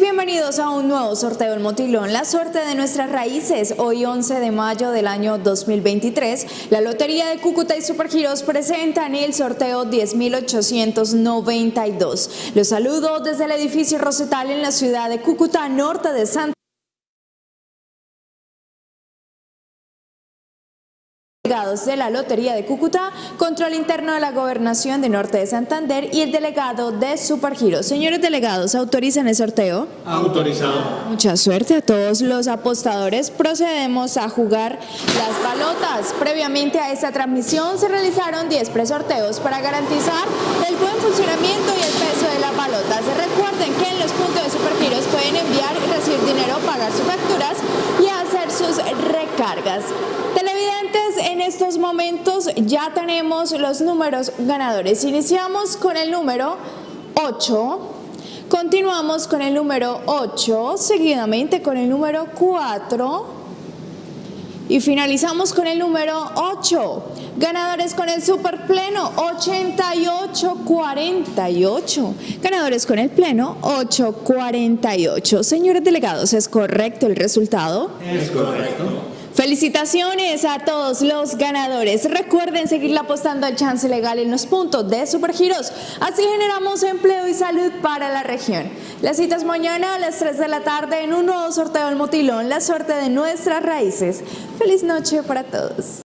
bienvenidos a un nuevo sorteo del Motilón, la suerte de nuestras raíces. Hoy 11 de mayo del año 2023, la Lotería de Cúcuta y Supergiros presentan el sorteo 10.892. Los saludo desde el edificio Rosetal en la ciudad de Cúcuta, norte de Santa delegados de la Lotería de Cúcuta, control interno de la Gobernación de Norte de Santander y el delegado de Supergiro. Señores delegados, ¿autorizan el sorteo? Autorizado. Mucha suerte a todos los apostadores. Procedemos a jugar las balotas. Previamente a esta transmisión se realizaron 10 presorteos para garantizar el buen funcionamiento y el peso de las balotas. Recuerden que en los puntos de Supergiros pueden enviar y recibir dinero, pagar sus facturas y hacer sus recargas estos momentos ya tenemos los números ganadores. Iniciamos con el número 8, continuamos con el número 8, seguidamente con el número 4 y finalizamos con el número 8. Ganadores con el super pleno 8848. Ganadores con el pleno 848. Señores delegados, ¿es correcto el resultado? Es correcto. Felicitaciones a todos los ganadores. Recuerden seguir apostando al chance legal en los puntos de Supergiros. Así generamos empleo y salud para la región. Las citas mañana a las 3 de la tarde en un nuevo sorteo del Motilón, la suerte de nuestras raíces. Feliz noche para todos.